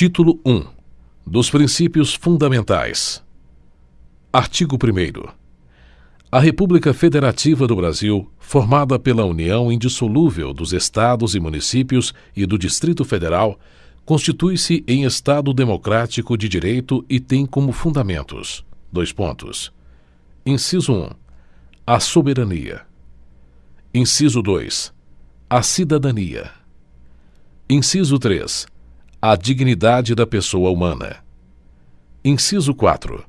Título 1 dos Princípios Fundamentais Artigo primeiro A República Federativa do Brasil, formada pela união indissolúvel dos Estados e Municípios e do Distrito Federal, constitui-se em Estado democrático de direito e tem como fundamentos: dois pontos. Inciso um: a soberania. Inciso dois: a cidadania. Inciso três: a dignidade da pessoa humana. Inciso quatro: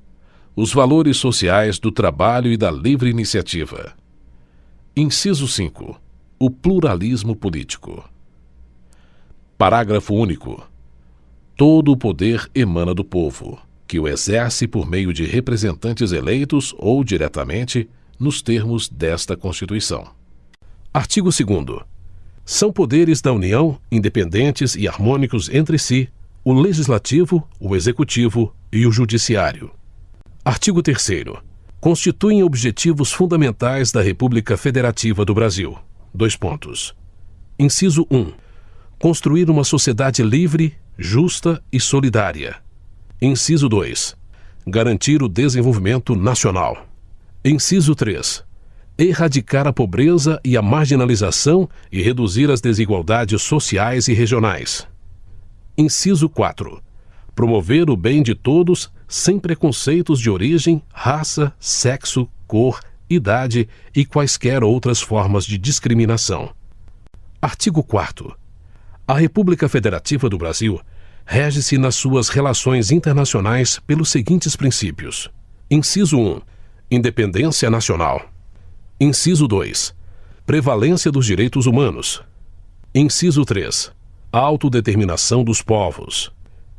os valores sociais do trabalho e da livre iniciativa. Inciso cinco: o pluralismo político. Parágrafo único. Todo o poder emana do povo, que o exerce por meio de representantes eleitos ou diretamente, nos termos desta Constituição. Artigo segundo. São poderes da União, independentes e harmônicos entre si, o Legislativo, o Executivo e o Judiciário. Artigo terceiro. Constituem objetivos fundamentais da República Federativa do Brasil. Dois pontos. Inciso 1. Um, construir uma sociedade livre, justa e solidária. Inciso 2. Garantir o desenvolvimento nacional. Inciso 3. Erradicar a pobreza e a marginalização e reduzir as desigualdades sociais e regionais. Inciso 4. Promover o bem de todos sem preconceitos de origem, raça, sexo, cor, idade e quaisquer outras formas de discriminação. Artigo 4 a República Federativa do Brasil rege-se nas suas relações internacionais pelos seguintes princípios: inciso 1. Independência nacional. Inciso 2. Prevalência dos direitos humanos. Inciso 3. Autodeterminação dos povos.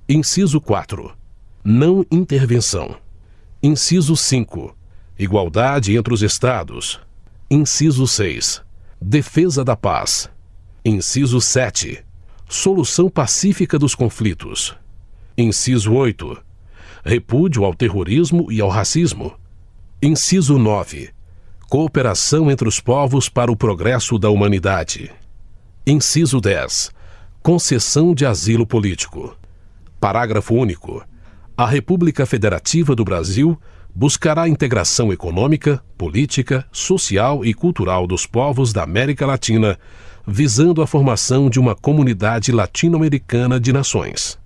Inciso 4. Não intervenção. Inciso 5. Igualdade entre os Estados. Inciso 6. Defesa da paz. Inciso 7 Solução pacífica dos conflitos. Inciso 8. Repúdio ao terrorismo e ao racismo. Inciso 9. Cooperação entre os povos para o progresso da humanidade. Inciso 10. Concessão de asilo político. Parágrafo único. A República Federativa do Brasil buscará a integração econômica, política, social e cultural dos povos da América Latina visando a formação de uma comunidade latino-americana de nações